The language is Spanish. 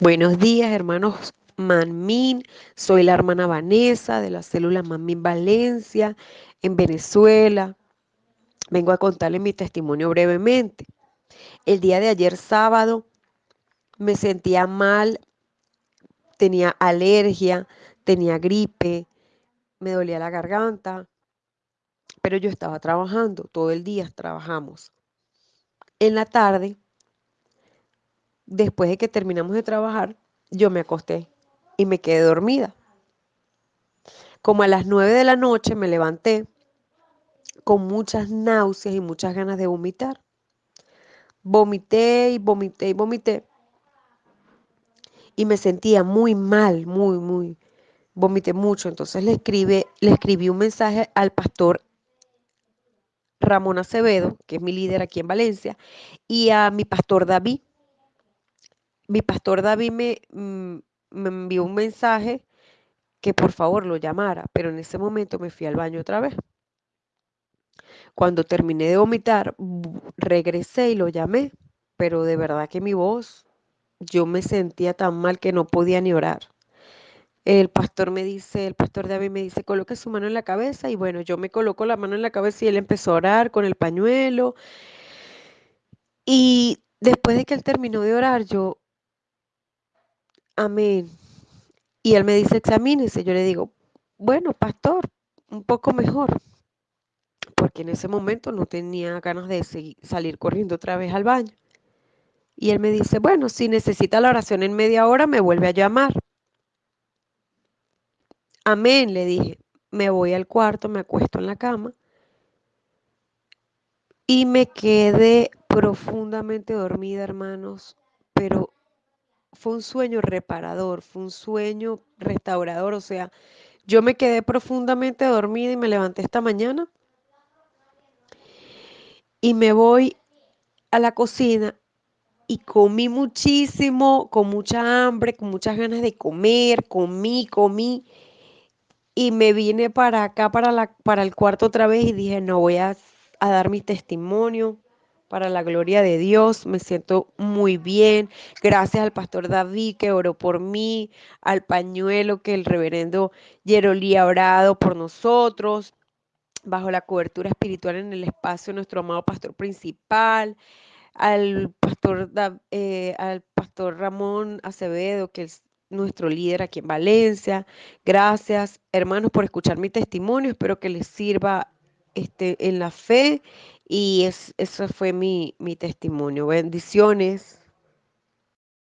Buenos días, hermanos Manmin. Soy la hermana Vanessa de la célula Manmin Valencia, en Venezuela. Vengo a contarles mi testimonio brevemente. El día de ayer sábado me sentía mal, tenía alergia, tenía gripe, me dolía la garganta, pero yo estaba trabajando, todo el día trabajamos. En la tarde, después de que terminamos de trabajar, yo me acosté y me quedé dormida. Como a las nueve de la noche me levanté con muchas náuseas y muchas ganas de vomitar. Vomité y vomité y vomité. Y me sentía muy mal, muy, muy. Vomité mucho. Entonces le, le escribí un mensaje al pastor Ramón Acevedo, que es mi líder aquí en Valencia, y a mi pastor David. Mi pastor David me, mm, me envió un mensaje que por favor lo llamara, pero en ese momento me fui al baño otra vez. Cuando terminé de vomitar, regresé y lo llamé, pero de verdad que mi voz, yo me sentía tan mal que no podía ni orar. El pastor me dice, el pastor David me dice, coloque su mano en la cabeza y bueno, yo me coloco la mano en la cabeza y él empezó a orar con el pañuelo. Y después de que él terminó de orar, yo, amén. Y él me dice, examínese. Yo le digo, bueno, pastor, un poco mejor. Porque en ese momento no tenía ganas de salir corriendo otra vez al baño. Y él me dice, bueno, si necesita la oración en media hora, me vuelve a llamar. Amén, le dije. Me voy al cuarto, me acuesto en la cama y me quedé profundamente dormida, hermanos, pero fue un sueño reparador, fue un sueño restaurador, o sea, yo me quedé profundamente dormida y me levanté esta mañana y me voy a la cocina y comí muchísimo, con mucha hambre, con muchas ganas de comer, comí, comí y me vine para acá, para, la, para el cuarto otra vez y dije, no, voy a, a dar mi testimonio para la gloria de Dios. Me siento muy bien. Gracias al pastor David que oró por mí, al pañuelo que el reverendo Yerolí ha orado por nosotros, bajo la cobertura espiritual en el espacio, nuestro amado pastor principal, al pastor, eh, al pastor Ramón Acevedo, que es nuestro líder aquí en Valencia. Gracias, hermanos, por escuchar mi testimonio. Espero que les sirva este, en la fe y es, eso fue mi, mi testimonio. Bendiciones.